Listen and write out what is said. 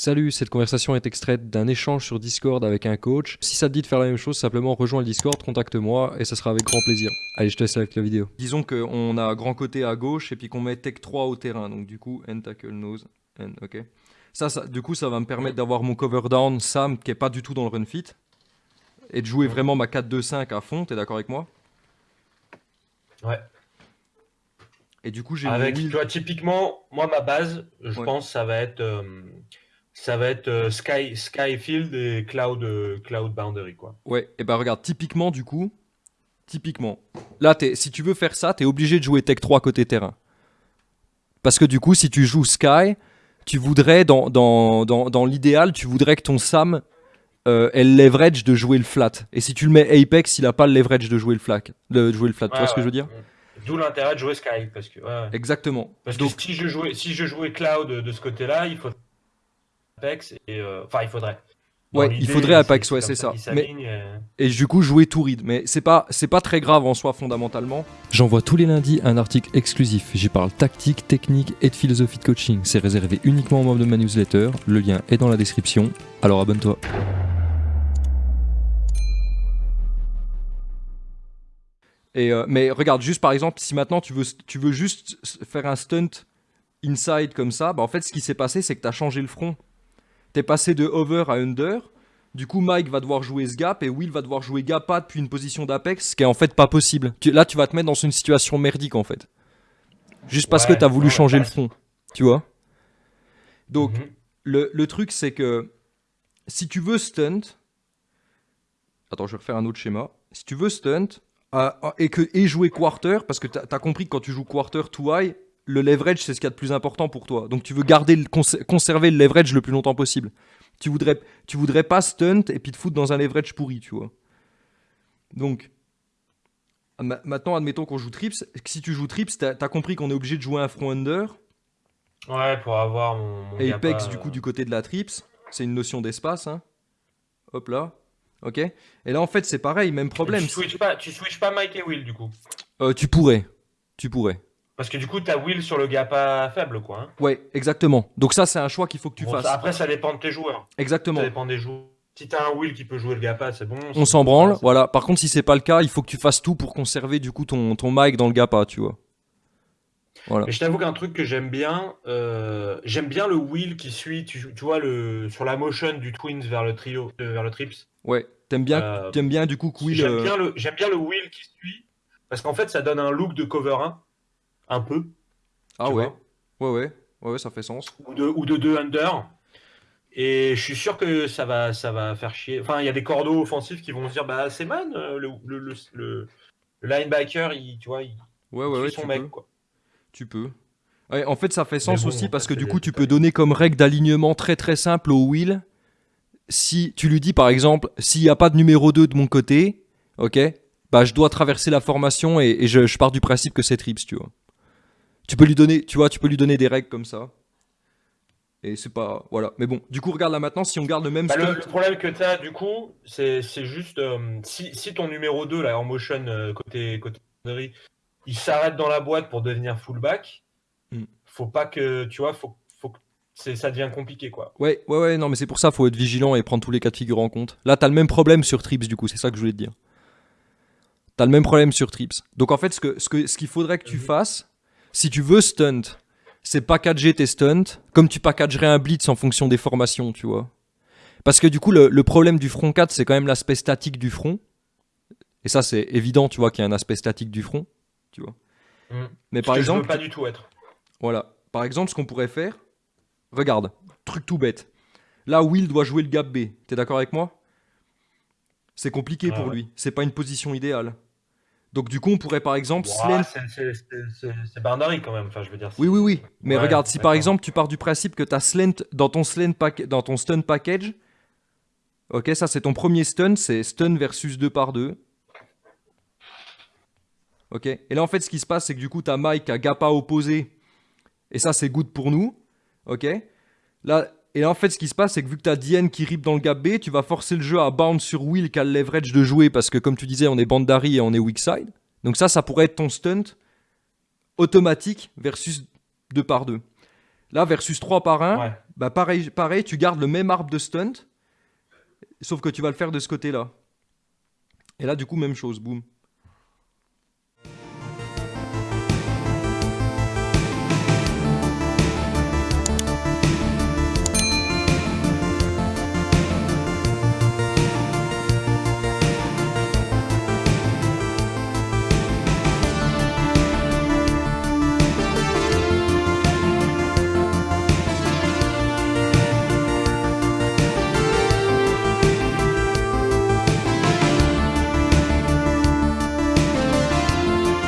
Salut, cette conversation est extraite d'un échange sur Discord avec un coach. Si ça te dit de faire la même chose, simplement rejoins le Discord, contacte-moi et ça sera avec grand plaisir. Allez, je te laisse avec la vidéo. Disons qu'on a grand côté à gauche et puis qu'on met Tech 3 au terrain. Donc du coup, end tackle nose, end, ok. Ça, ça, du coup, ça va me permettre d'avoir mon cover down Sam qui est pas du tout dans le run fit et de jouer vraiment ma 4-2-5 à fond. T'es d'accord avec moi? Ouais. Et du coup, j'ai Avec, mon tu vois, typiquement, moi, ma base, je Ouais. pense, ça va être, euh, ça va être euh, Sky, Skyfield et Cloud, euh, Cloud Boundary, quoi. Ouais, et bah regarde, typiquement du coup, typiquement, là, si tu veux faire ça, t'es obligé de jouer Tech 3 côté terrain. Parce que du coup, si tu joues Sky, tu voudrais, dans, dans, dans, dans l'idéal, tu voudrais que ton Sam euh, ait le leverage de jouer le flat. Et si tu le mets Apex, il a pas le leverage de jouer le flat. De jouer le flat. tu vois Ouais, ce que je veux dire? D'où l'intérêt de jouer Sky, parce que, ouais. Exactement. Parce Donc, que si je jouais, si je jouais Cloud de ce côté-là, il faudrait Apex et, euh, enfin, il faudrait. Dans Ouais, il faudrait Apex, c'est ouais, c'est ça s'alignent, euh. et du coup jouer tout read. Mais c'est pas, c'est pas très grave en soi fondamentalement. J'envoie tous les lundis un article exclusif. J'y parle tactique, technique et de philosophie de coaching. C'est réservé uniquement aux membres de ma newsletter. Le lien est dans la description. Alors abonne-toi. Et euh, mais regarde, juste par exemple, si maintenant tu veux, tu veux juste faire un stunt inside comme ça, bah en fait ce qui s'est passé c'est que tu as changé le front. T'es passé de over à under. Du coup, Mike va devoir jouer ce gap et Will va devoir jouer gap pas depuis une position d'apex, ce qui est en fait pas possible. Tu- là, tu vas te mettre dans une situation merdique en fait. Juste parce Ouais, que tu as voulu ouais, changer ouais. le front. Tu vois Donc, Mhm. le, le truc, c'est que si tu veux stunt. Attends, je vais refaire un autre schéma. Si tu veux stunt euh, et, que, et jouer quarter, parce que tu as, compris que quand tu joues quarter to high, le leverage, c'est ce qu'il y a de plus important pour toi. Donc tu veux garder le, cons- conserver le leverage le plus longtemps possible. Tu voudrais, tu voudrais pas stunt et puis te foutre dans un leverage pourri, tu vois. Donc, ma- maintenant, admettons qu'on joue trips. Si tu joues trips, tu as, compris qu'on est obligé de jouer un front under. Ouais, pour avoir mon, mon Apex, du coup, euh, du côté de la trips, c'est une notion d'espace. hein. Hop là. Ok. Et là, en fait, c'est pareil, même problème. Tu switches pas, tu switches pas Mike et Will, du coup. Euh, tu pourrais. Tu pourrais. Parce que du coup, t'as Will sur le Gappa faible, quoi. hein. Ouais, exactement. Donc ça, c'est un choix qu'il faut que tu Bon, fasses. ça- après, ça dépend de tes joueurs. Exactement. Ça dépend des joueurs. Si t'as un Will qui peut jouer le Gappa, c'est bon. On s'en branle, voilà. Par contre, si c'est pas le cas, il faut que tu fasses tout pour conserver du coup ton, ton mic dans le GAPA, tu vois. Voilà. Mais je t'avoue qu'un truc que j'aime bien, euh, j'aime bien le Will qui suit, tu, tu vois, le, sur la motion du Twins vers le trio, euh, vers le Trips. Ouais. T'aimes bien, Euh, bien du coup que Will, J'aime euh, bien, le- j'aime bien le Will qui suit, parce qu'en fait, ça donne un look de cover 1, un peu, Ah ouais. Ouais, ouais. Ouais, ouais, ça fait sens. ou de, ou de 2 under. Et je suis sûr que ça va, ça va faire chier. Enfin, il y a des cordeaux offensifs qui vont se dire, bah, c'est man, euh, le, le, le, le- le linebacker, il, tu vois, il, Ouais, ouais, ouais. son Tu mec, peux. quoi. Tu peux. Ouais, en fait, ça fait sens bon, aussi parce que du coup, tu peux donner comme règle d'alignement très très simple au Will. Si tu lui dis par exemple, s'il n'y a pas de numéro 2 de mon côté, ok, bah je dois traverser la formation et, et je, je pars du principe que c'est trips, tu vois. Tu peux lui donner, tu vois, tu peux lui donner des règles comme ça. Et c'est pas, voilà. Mais bon, du coup, regarde là maintenant, si on garde le même Bah, le, problème que tu as, du coup, c'est juste euh, si, si ton numéro 2, là, en motion, euh, côté, côté il s'arrête dans la boîte pour devenir fullback, Hmm. faut pas que, tu vois, faut, faut que ça devient compliqué, quoi. Ouais, ouais, ouais, non, mais c'est pour ça, faut être vigilant et prendre tous les cas de figure en compte. Là, t'as le même problème sur Trips, du coup, c'est ça que je voulais te dire. T'as le même problème sur Trips. Donc, en fait, ce qu'il ce que, ce qu'il faudrait que tu Mhm. fasses, si tu veux stunt, c'est packager tes stunts, comme tu packagerais un blitz en fonction des formations, tu vois. Parce que du coup, le, le problème du front 4, c'est quand même l'aspect statique du front. Et ça, c'est évident, tu vois, qu'il y a un aspect statique du front, tu vois. Hmm. Mais par que je veux exemple, pas du tout être. voilà. Par exemple, ce qu'on pourrait faire, regarde, truc tout bête. Là, Will doit jouer le gap B. T'es d'accord avec moi? C'est compliqué Ah pour ouais. lui. C'est pas une position idéale. Donc, du coup, on pourrait par exemple c'est- boundary quand même, enfin, je veux dire. Oui, oui, oui. Mais Ouais, regarde, si par exemple tu pars du principe que tu slant dans ton, pack- dans ton stun package, ok, ça c'est ton premier stun, c'est stun versus 2 par 2. Ok, et là en fait ce qui se passe c'est que du coup tu as Mike à Gappa opposé, et ça c'est good pour nous. Ok, là, et là en fait ce qui se passe c'est que vu que tu as Diane qui rip dans le gap B, tu vas forcer le jeu à bounce sur Will qui a le leverage de jouer parce que comme tu disais on est Bandari et on est weak side. Donc ça, ça pourrait être ton stunt automatique versus 2 par 2. Là, versus 3 par 1, Ouais. bah pareil, pareil, tu gardes le même arbre de stunt, sauf que tu vas le faire de ce côté-là. Et là, du coup, même chose, boum.